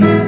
you.